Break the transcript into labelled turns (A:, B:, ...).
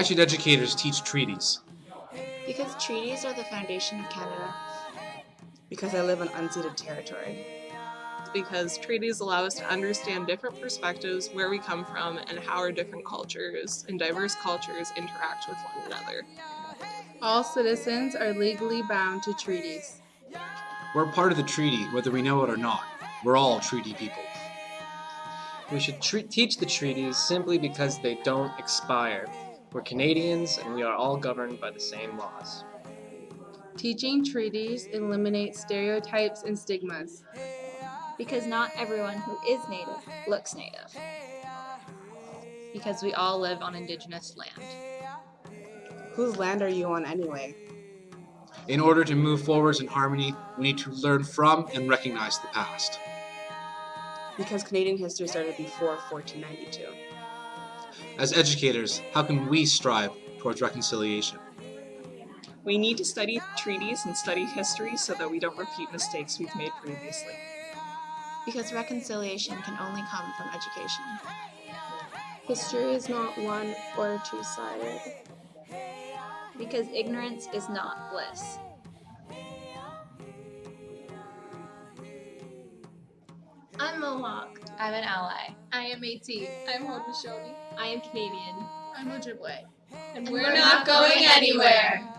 A: Why should educators teach treaties?
B: Because treaties are the foundation of Canada.
C: Because I live on unceded territory
D: because treaties allow us to understand different perspectives, where we come from, and how our different cultures and diverse cultures interact with one another.
E: All citizens are legally bound to treaties.
A: We're part of the treaty, whether we know it or not. We're all treaty people.
F: We should teach the treaties simply because they don't expire. We're Canadians and we are all governed by the same laws.
E: Teaching treaties eliminates stereotypes and stigmas.
G: Because not everyone who is native looks native.
B: Because we all live on Indigenous land.
C: Whose land are you on anyway?
A: In order to move forwards in harmony, we need to learn from and recognize the past.
C: Because Canadian history started before 1492.
A: As educators, how can we strive towards reconciliation?
D: We need to study treaties and study history so that we don't repeat mistakes we've made previously.
B: Because reconciliation can only come from education.
E: History is not one or two sided.
G: Because ignorance is not bliss.
H: I'm Mohawk.
B: I'm an ally.
H: I am Métis.
E: I'm Haudenosaunee.
H: I am Canadian.
E: I'm Ojibwe.
H: And we're not going anywhere.